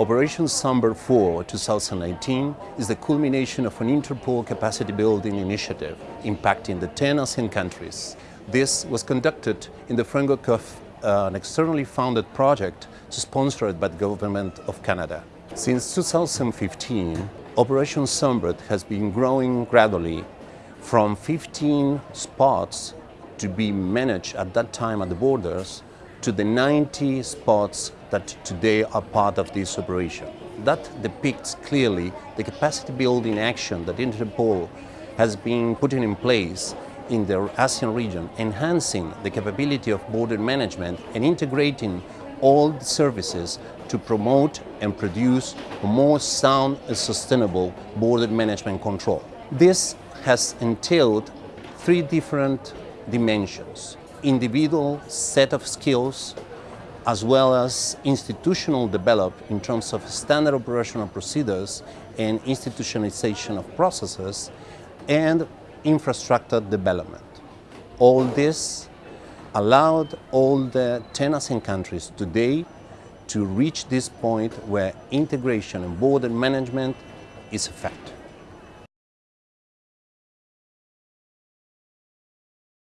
Operation Sunbird 4 2019 is the culmination of an Interpol capacity building initiative impacting the 10 ASEAN countries. This was conducted in the framework of uh, an externally funded project sponsored by the Government of Canada. Since 2015, Operation Sunbird has been growing gradually from 15 spots to be managed at that time at the borders to the 90 spots that today are part of this operation. That depicts clearly the capacity building action that Interpol has been putting in place in the ASEAN region, enhancing the capability of border management and integrating all the services to promote and produce a more sound and sustainable border management control. This has entailed three different dimensions. Individual set of skills, as well as institutional development in terms of standard operational procedures and institutionalization of processes, and infrastructure development. All this allowed all the 10 ASEAN countries today to reach this point where integration and border management is fact.